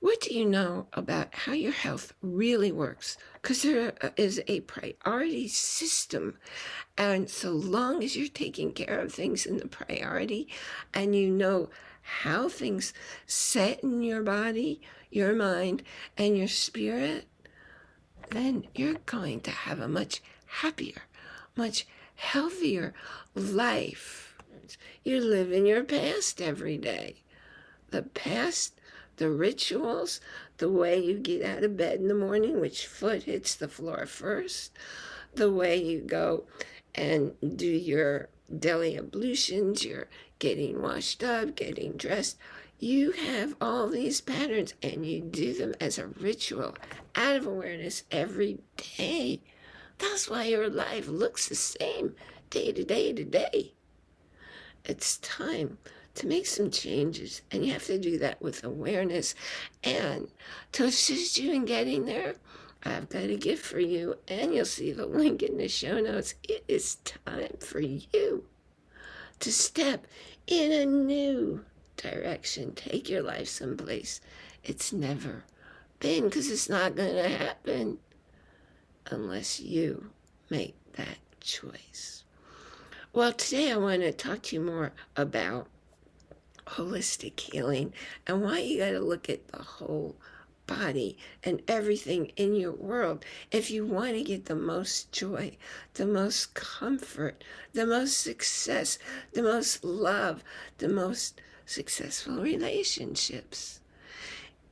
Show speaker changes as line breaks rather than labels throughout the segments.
what do you know about how your health really works? Because there uh, is a priority system. And so long as you're taking care of things in the priority and you know how things set in your body, your mind, and your spirit, then you're going to have a much happier, much healthier life. You live in your past every day. The past, the rituals, the way you get out of bed in the morning, which foot hits the floor first, the way you go and do your daily ablutions, you're getting washed up, getting dressed. You have all these patterns and you do them as a ritual out of awareness every day. That's why your life looks the same day to day to day. It's time to make some changes, and you have to do that with awareness. And to assist you in getting there, I've got a gift for you, and you'll see the link in the show notes. It is time for you to step in a new direction. Take your life someplace it's never been, because it's not going to happen unless you make that choice. Well, today I want to talk to you more about holistic healing and why you got to look at the whole body and everything in your world if you want to get the most joy, the most comfort, the most success, the most love, the most successful relationships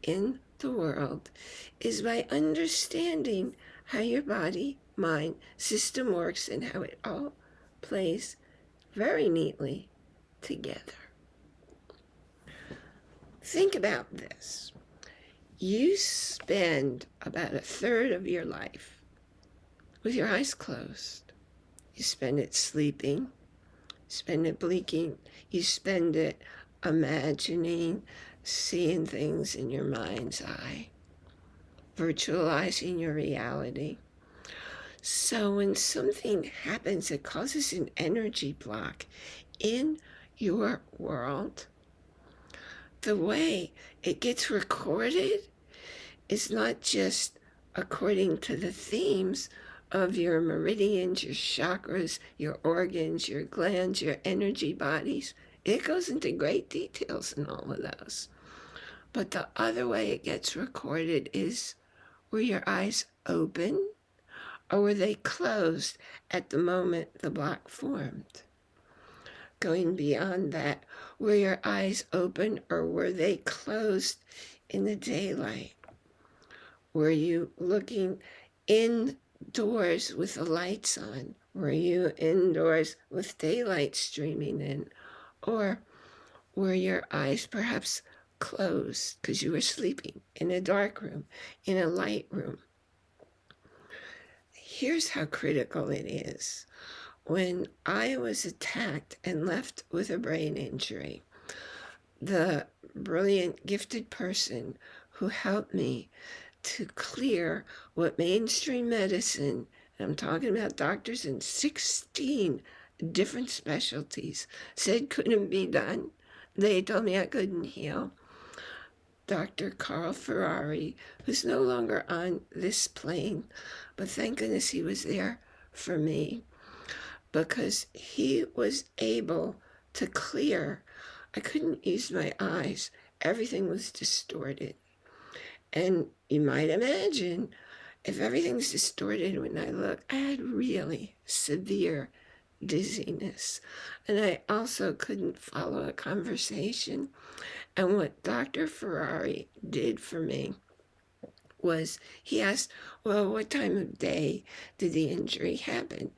in the world is by understanding how your body, mind, system works and how it all plays very neatly together. Think about this. You spend about a third of your life with your eyes closed. You spend it sleeping, spend it blinking, you spend it imagining, seeing things in your mind's eye virtualizing your reality. So when something happens that causes an energy block in your world, the way it gets recorded is not just according to the themes of your meridians, your chakras, your organs, your glands, your energy bodies. It goes into great details in all of those. But the other way it gets recorded is were your eyes open or were they closed at the moment the block formed? Going beyond that, were your eyes open or were they closed in the daylight? Were you looking indoors with the lights on? Were you indoors with daylight streaming in? Or were your eyes perhaps closed because you were sleeping in a dark room, in a light room. Here's how critical it is. When I was attacked and left with a brain injury, the brilliant, gifted person who helped me to clear what mainstream medicine, I'm talking about doctors in 16 different specialties, said couldn't be done. They told me I couldn't heal. Dr. Carl Ferrari, who's no longer on this plane, but thank goodness he was there for me because he was able to clear. I couldn't use my eyes. Everything was distorted. And you might imagine if everything's distorted when I look, I had really severe dizziness. And I also couldn't follow a conversation. And what Dr. Ferrari did for me was he asked, well, what time of day did the injury happen?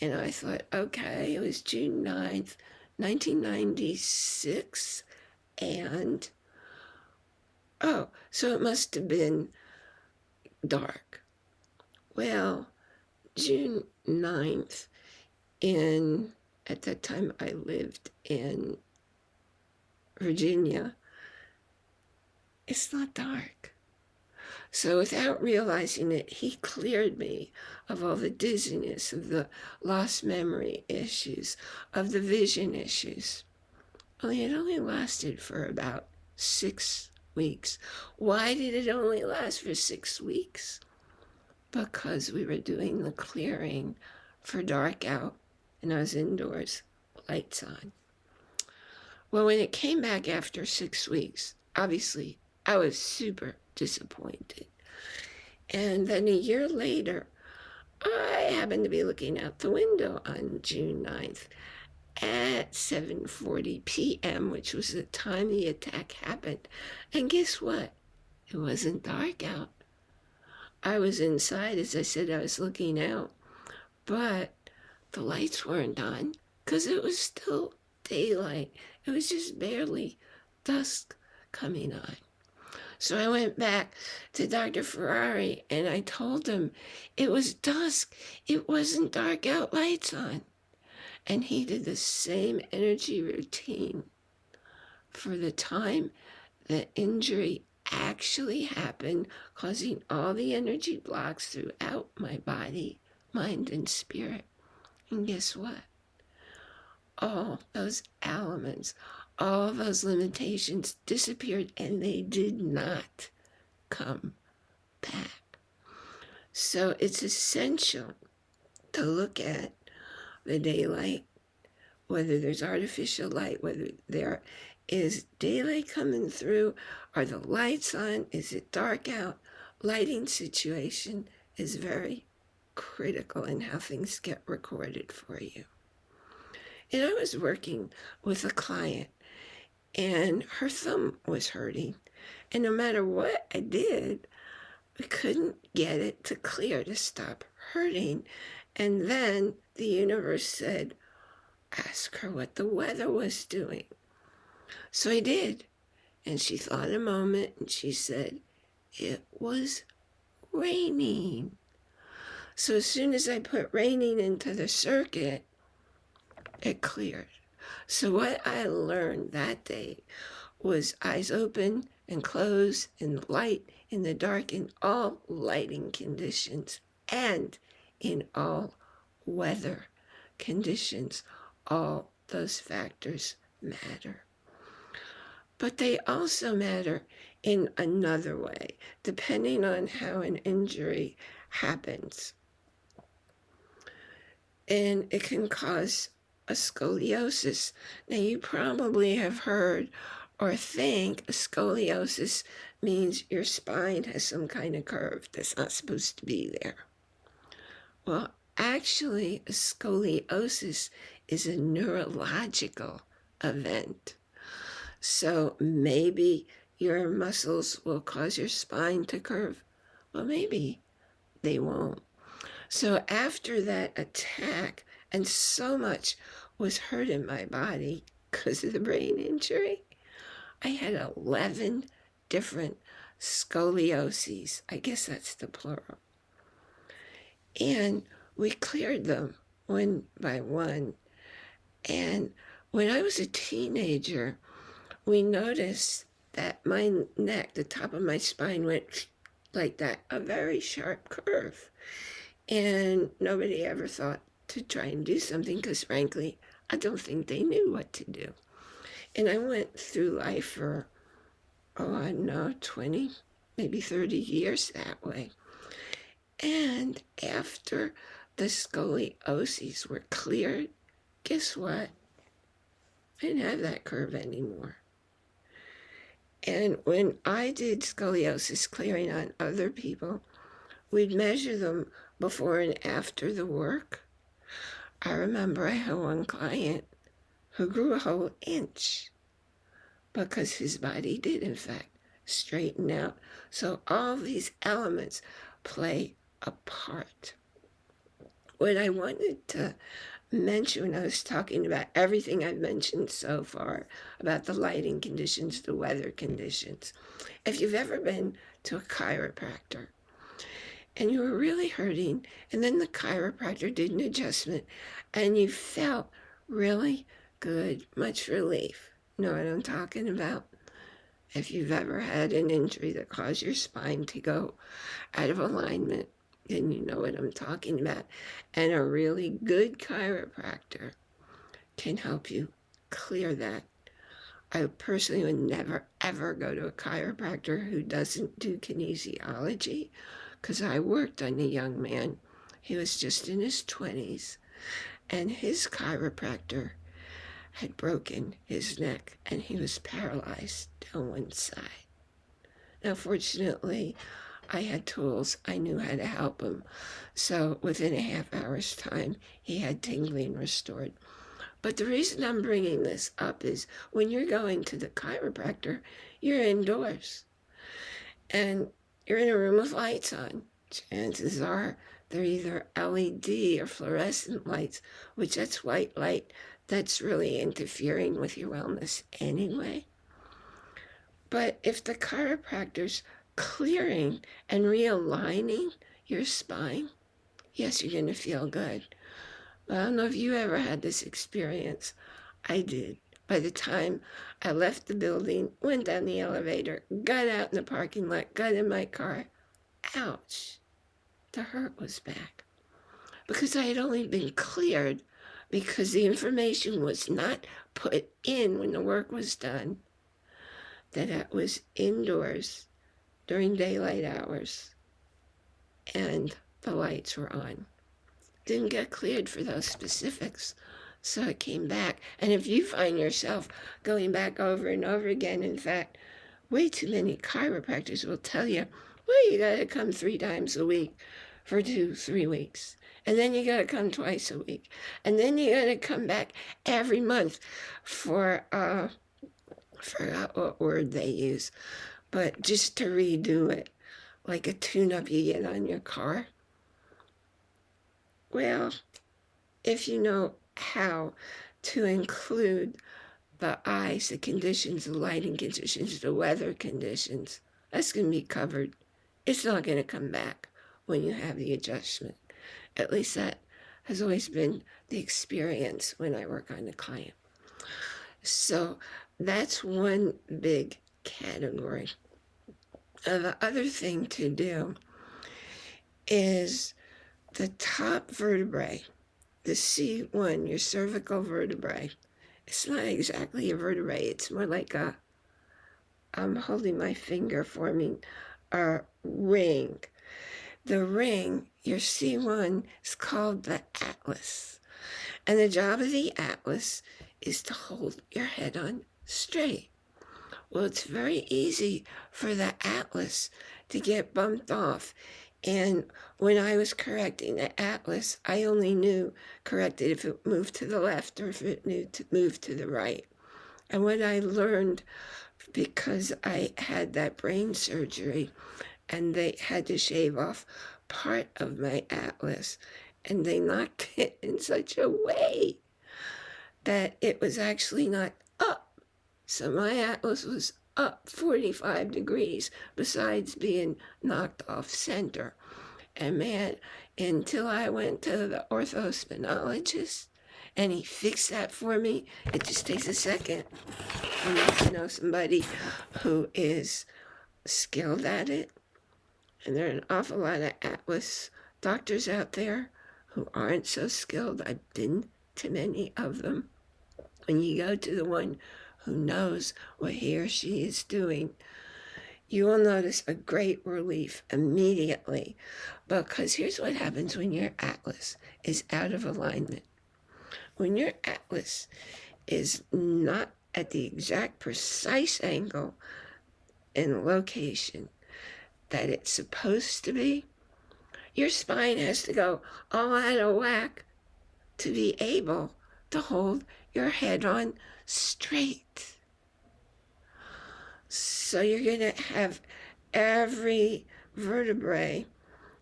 And I thought, okay, it was June 9th, 1996. And, oh, so it must have been dark. Well, June 9th in, at that time I lived in Virginia, it's not dark. So without realizing it, he cleared me of all the dizziness, of the lost memory issues, of the vision issues. Only it only lasted for about six weeks. Why did it only last for six weeks? Because we were doing the clearing for dark out and I was indoors, lights on. Well, when it came back after six weeks, obviously I was super disappointed. And then a year later, I happened to be looking out the window on June 9th at 7.40 p.m., which was the time the attack happened. And guess what? It wasn't dark out. I was inside, as I said, I was looking out, but the lights weren't on because it was still daylight. It was just barely dusk coming on. So I went back to Dr. Ferrari and I told him it was dusk. It wasn't dark out, lights on. And he did the same energy routine for the time the injury actually happened, causing all the energy blocks throughout my body, mind, and spirit. And guess what? All those elements, all those limitations disappeared and they did not come back. So it's essential to look at the daylight, whether there's artificial light, whether there is daylight coming through, are the lights on, is it dark out? Lighting situation is very critical in how things get recorded for you. And I was working with a client and her thumb was hurting. And no matter what I did, we couldn't get it to clear to stop hurting. And then the universe said, ask her what the weather was doing. So I did. And she thought a moment and she said, it was raining. So as soon as I put raining into the circuit, it cleared. So what I learned that day was eyes open and closed in light, in the dark, in all lighting conditions, and in all weather conditions. All those factors matter. But they also matter in another way, depending on how an injury happens. And it can cause a scoliosis. Now, you probably have heard or think a scoliosis means your spine has some kind of curve that's not supposed to be there. Well, actually, a scoliosis is a neurological event. So maybe your muscles will cause your spine to curve. Well, maybe they won't. So after that attack, and so much was hurt in my body because of the brain injury. I had 11 different scolioses. I guess that's the plural. And we cleared them one by one. And when I was a teenager, we noticed that my neck, the top of my spine went like that, a very sharp curve. And nobody ever thought to try and do something because frankly, I don't think they knew what to do. And I went through life for, oh, I don't know, 20, maybe 30 years that way. And after the scolioses were cleared, guess what? I didn't have that curve anymore. And when I did scoliosis clearing on other people, we'd measure them before and after the work. I remember I had one client who grew a whole inch because his body did, in fact, straighten out. So all these elements play a part. What I wanted to mention when I was talking about everything I've mentioned so far about the lighting conditions, the weather conditions, if you've ever been to a chiropractor, and you were really hurting, and then the chiropractor did an adjustment, and you felt really good, much relief. know what I'm talking about? If you've ever had an injury that caused your spine to go out of alignment, then you know what I'm talking about. And a really good chiropractor can help you clear that. I personally would never ever go to a chiropractor who doesn't do kinesiology because I worked on a young man. He was just in his 20s and his chiropractor had broken his neck and he was paralyzed on one side. Now, fortunately, I had tools. I knew how to help him. So within a half hour's time, he had tingling restored. But the reason I'm bringing this up is when you're going to the chiropractor, you're indoors and you're in a room with lights on. Chances are they're either LED or fluorescent lights, which that's white light that's really interfering with your wellness anyway. But if the chiropractor's clearing and realigning your spine, yes, you're going to feel good. I don't know if you ever had this experience. I did. By the time I left the building, went down the elevator, got out in the parking lot, got in my car, ouch, the hurt was back. Because I had only been cleared because the information was not put in when the work was done, that it was indoors during daylight hours and the lights were on didn't get cleared for those specifics. So it came back. And if you find yourself going back over and over again, in fact, way too many chiropractors will tell you, well, you got to come three times a week for two, three weeks. And then you got to come twice a week. And then you got to come back every month for, uh, forgot what word they use, but just to redo it, like a tune-up you get on your car. Well, if you know how to include the eyes, the conditions, the lighting conditions, the weather conditions, that's going to be covered. It's not going to come back when you have the adjustment. At least that has always been the experience when I work on a client. So that's one big category. And the other thing to do is the top vertebrae, the C1, your cervical vertebrae, it's not exactly a vertebrae. It's more like a, I'm holding my finger forming a ring. The ring, your C1, is called the atlas. And the job of the atlas is to hold your head on straight. Well, it's very easy for the atlas to get bumped off and when I was correcting the atlas, I only knew corrected if it moved to the left or if it moved to, the right. And what I learned, because I had that brain surgery and they had to shave off part of my atlas and they knocked it in such a way that it was actually not up. So my atlas was up 45 degrees besides being knocked off center. And man, until I went to the orthospinologist and he fixed that for me, it just takes a second. And you know somebody who is skilled at it. And there are an awful lot of Atlas doctors out there who aren't so skilled. I've been to many of them. When you go to the one who knows what he or she is doing, you will notice a great relief immediately because here's what happens when your atlas is out of alignment. When your atlas is not at the exact precise angle and location that it's supposed to be, your spine has to go all out of whack to be able to hold your head on straight. So you're going to have every vertebrae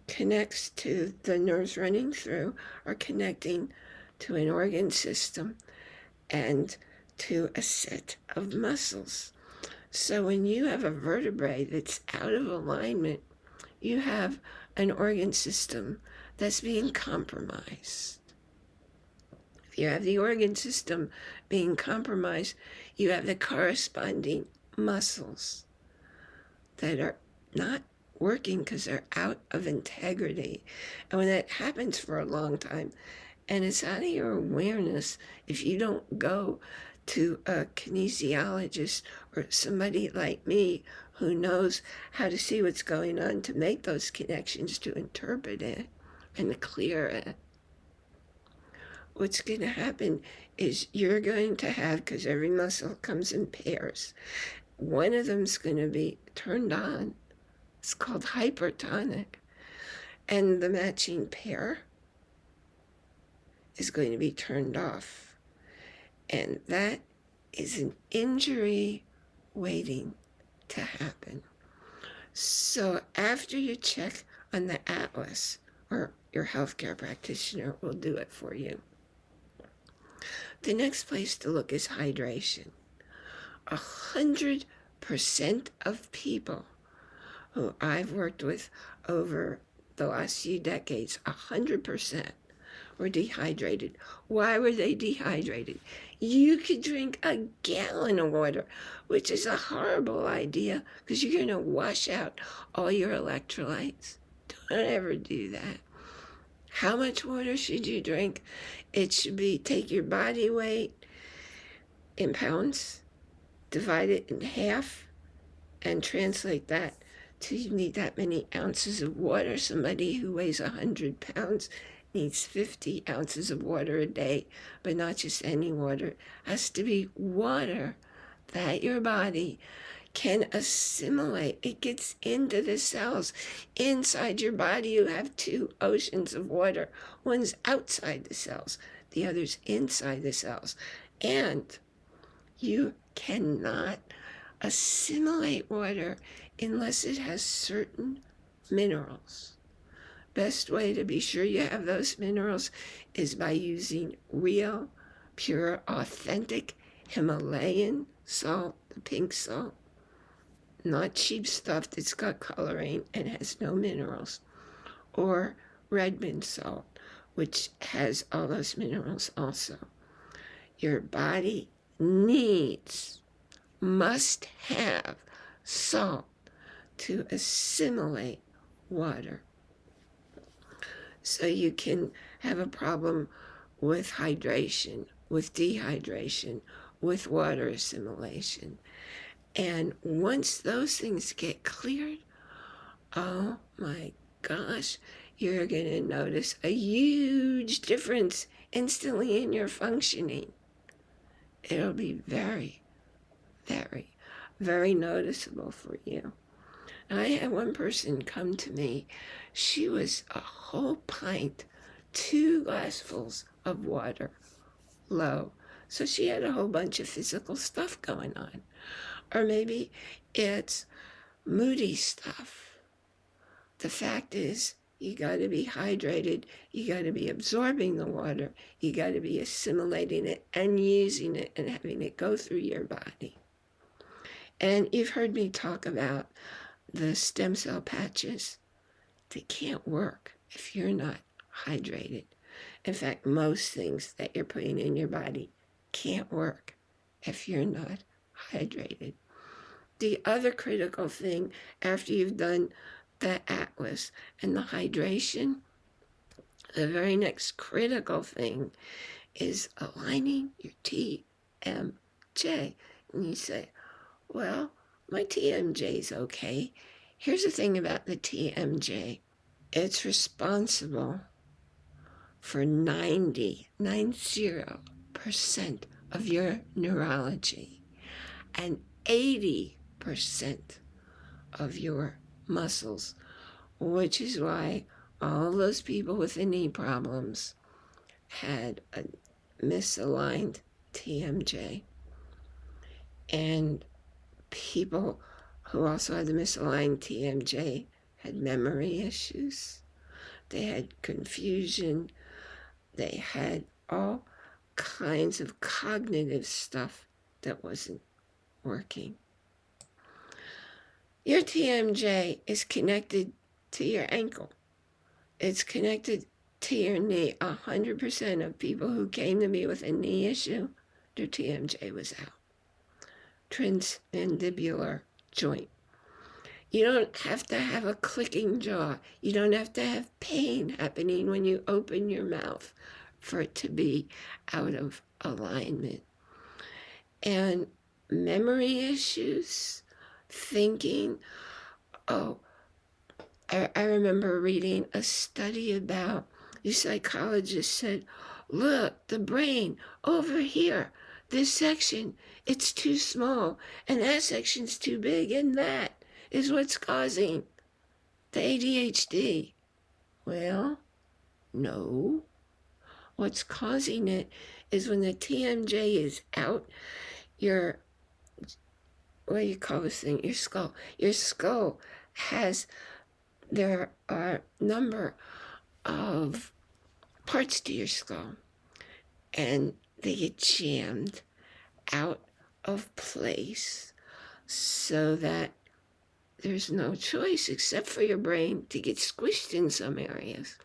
connects to the nerves running through or connecting to an organ system and to a set of muscles. So when you have a vertebrae that's out of alignment, you have an organ system that's being compromised. You have the organ system being compromised, you have the corresponding muscles that are not working because they're out of integrity. And when that happens for a long time, and it's out of your awareness, if you don't go to a kinesiologist or somebody like me who knows how to see what's going on to make those connections, to interpret it and clear it. What's going to happen is you're going to have, because every muscle comes in pairs, one of them's going to be turned on. It's called hypertonic. And the matching pair is going to be turned off. And that is an injury waiting to happen. So after you check on the atlas, or your healthcare practitioner will do it for you. The next place to look is hydration. A hundred percent of people who I've worked with over the last few decades, a hundred percent were dehydrated. Why were they dehydrated? You could drink a gallon of water, which is a horrible idea because you're going to wash out all your electrolytes. Don't ever do that. How much water should you drink? It should be take your body weight in pounds, divide it in half, and translate that to you need that many ounces of water. Somebody who weighs 100 pounds needs 50 ounces of water a day, but not just any water. It has to be water that your body can assimilate. It gets into the cells. Inside your body, you have two oceans of water. One's outside the cells, the other's inside the cells. And you cannot assimilate water unless it has certain minerals. Best way to be sure you have those minerals is by using real, pure, authentic Himalayan salt, the pink salt. Not cheap stuff that's got coloring and has no minerals. Or Redmond salt, which has all those minerals also. Your body needs, must have salt to assimilate water so you can have a problem with hydration, with dehydration, with water assimilation. And once those things get cleared, oh my gosh, you're going to notice a huge difference instantly in your functioning. It'll be very, very, very noticeable for you. I had one person come to me. She was a whole pint, two glassfuls of water low. So she had a whole bunch of physical stuff going on. Or maybe it's moody stuff. The fact is, you got to be hydrated. You got to be absorbing the water. You got to be assimilating it and using it and having it go through your body. And you've heard me talk about the stem cell patches, they can't work if you're not hydrated. In fact, most things that you're putting in your body can't work if you're not hydrated. The other critical thing after you've done the atlas and the hydration, the very next critical thing is aligning your TMJ. And you say, well, my TMJ is okay. Here's the thing about the TMJ. It's responsible for 90, 90% of your neurology and 80% of your muscles, which is why all those people with the knee problems had a misaligned TMJ. And people who also had the misaligned TMJ had memory issues. They had confusion. They had all kinds of cognitive stuff that wasn't working. Your TMJ is connected to your ankle. It's connected to your knee. 100% of people who came to me with a knee issue, their TMJ was out transmandibular joint. You don't have to have a clicking jaw. You don't have to have pain happening when you open your mouth for it to be out of alignment. and memory issues, thinking. Oh, I, I remember reading a study about the psychologist said, look, the brain over here, this section, it's too small, and that section's too big, and that is what's causing the ADHD. Well, no. What's causing it is when the TMJ is out, your, what do you call this thing? Your skull. Your skull has, there are a number of parts to your skull and they get jammed out of place so that there's no choice except for your brain to get squished in some areas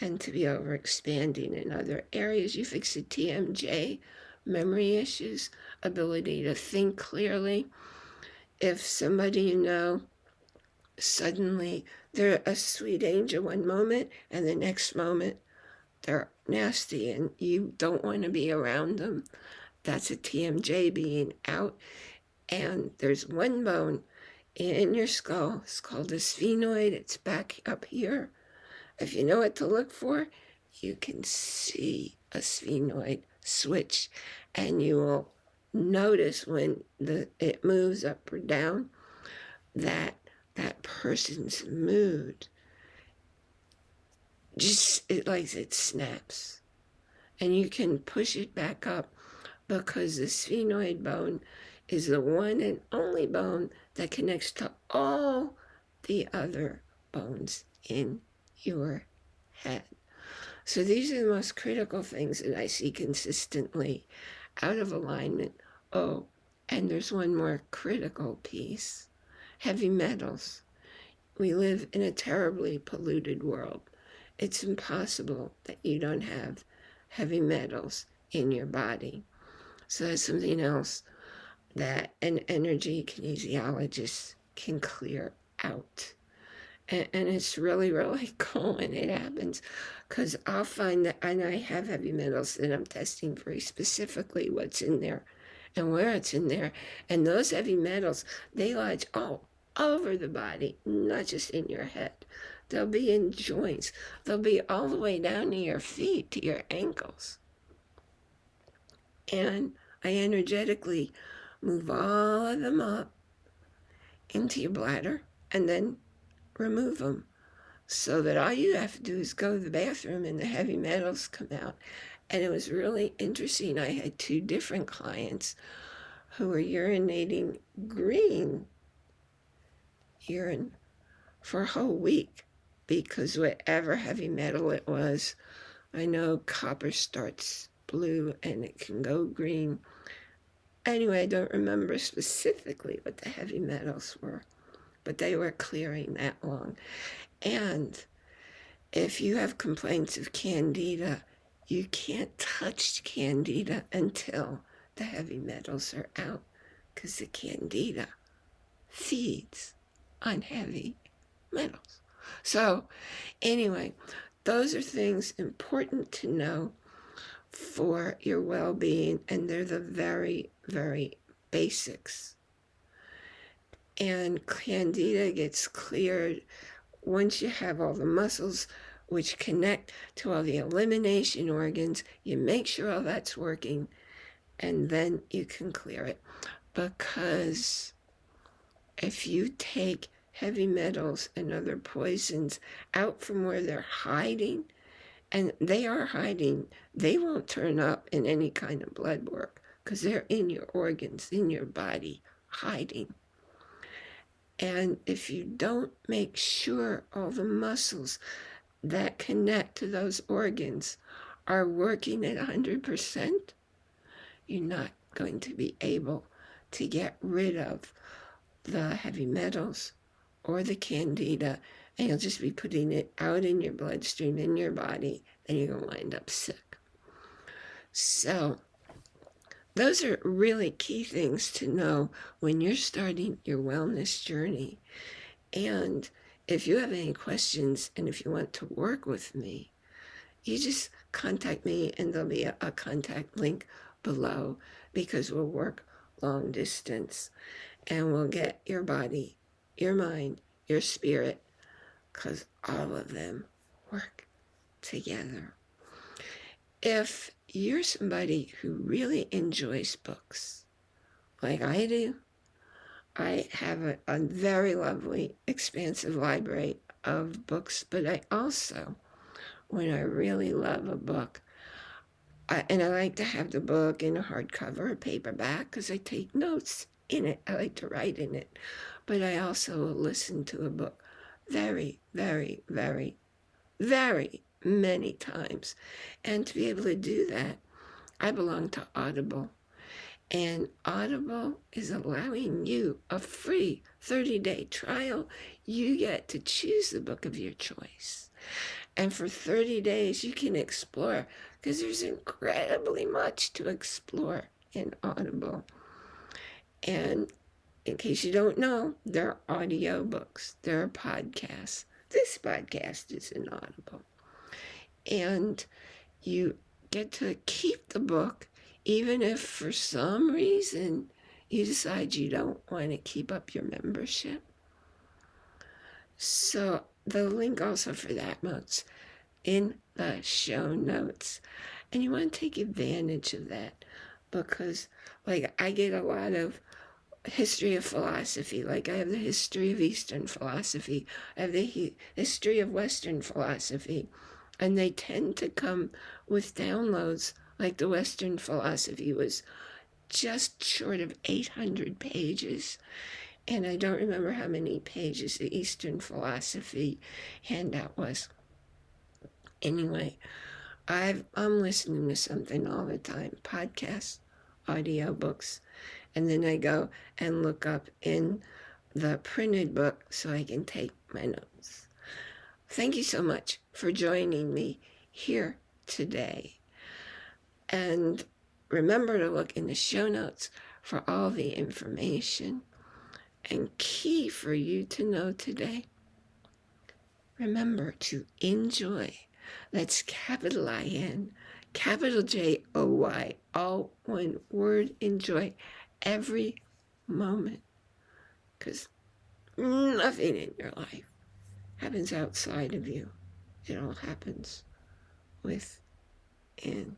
and to be overexpanding in other areas. You fix the TMJ, memory issues, ability to think clearly. If somebody you know suddenly they're a sweet angel one moment and the next moment they're nasty and you don't want to be around them, that's a TMJ being out. And there's one bone in your skull. It's called the sphenoid. It's back up here. If you know what to look for, you can see a sphenoid switch and you will notice when the it moves up or down that that person's mood just it like it snaps and you can push it back up because the sphenoid bone is the one and only bone that connects to all the other bones in your head. So these are the most critical things that I see consistently out of alignment. Oh, and there's one more critical piece, heavy metals. We live in a terribly polluted world. It's impossible that you don't have heavy metals in your body. So that's something else that an energy kinesiologist can clear out. And, and it's really, really cool when it happens because I'll find that, and I have heavy metals that I'm testing very specifically what's in there and where it's in there. And those heavy metals, they lodge all over the body, not just in your head. They'll be in joints. They'll be all the way down to your feet, to your ankles. And I energetically move all of them up into your bladder and then remove them so that all you have to do is go to the bathroom and the heavy metals come out. And it was really interesting. I had two different clients who were urinating green urine for a whole week because whatever heavy metal it was, I know copper starts blue and it can go green. Anyway, I don't remember specifically what the heavy metals were, but they were clearing that long. And if you have complaints of candida, you can't touch candida until the heavy metals are out because the candida feeds on heavy metals. So anyway, those are things important to know for your well-being and they're the very very basics and candida gets cleared once you have all the muscles which connect to all the elimination organs you make sure all that's working and then you can clear it because if you take heavy metals and other poisons out from where they're hiding and they are hiding. They won't turn up in any kind of blood work because they're in your organs, in your body, hiding. And if you don't make sure all the muscles that connect to those organs are working at 100%, you're not going to be able to get rid of the heavy metals or the candida and you'll just be putting it out in your bloodstream, in your body, and you're going to wind up sick. So those are really key things to know when you're starting your wellness journey. And if you have any questions and if you want to work with me, you just contact me and there'll be a, a contact link below because we'll work long distance and we'll get your body, your mind, your spirit, because all of them work together. If you're somebody who really enjoys books, like I do, I have a, a very lovely, expansive library of books, but I also, when I really love a book, I, and I like to have the book in a hardcover or paperback because I take notes in it. I like to write in it. But I also listen to a book very, very, very, very many times. And to be able to do that, I belong to Audible. And Audible is allowing you a free 30 day trial. You get to choose the book of your choice. And for 30 days, you can explore because there's incredibly much to explore in Audible. And in case you don't know, there are audio books, there are podcasts. This podcast is an Audible. And you get to keep the book even if for some reason you decide you don't want to keep up your membership. So the link also for that notes in the show notes. And you want to take advantage of that because like I get a lot of history of philosophy. Like I have the history of Eastern philosophy. I have the history of Western philosophy. And they tend to come with downloads like the Western philosophy was just short of 800 pages. And I don't remember how many pages the Eastern philosophy handout was. Anyway, I've, I'm listening to something all the time podcasts, audio books, and then I go and look up in the printed book so I can take my notes. Thank you so much for joining me here today. And remember to look in the show notes for all the information. And key for you to know today remember to enjoy. That's capital I N, capital J O Y, all one word. Enjoy every moment. Because nothing in your life happens outside of you, it all happens within.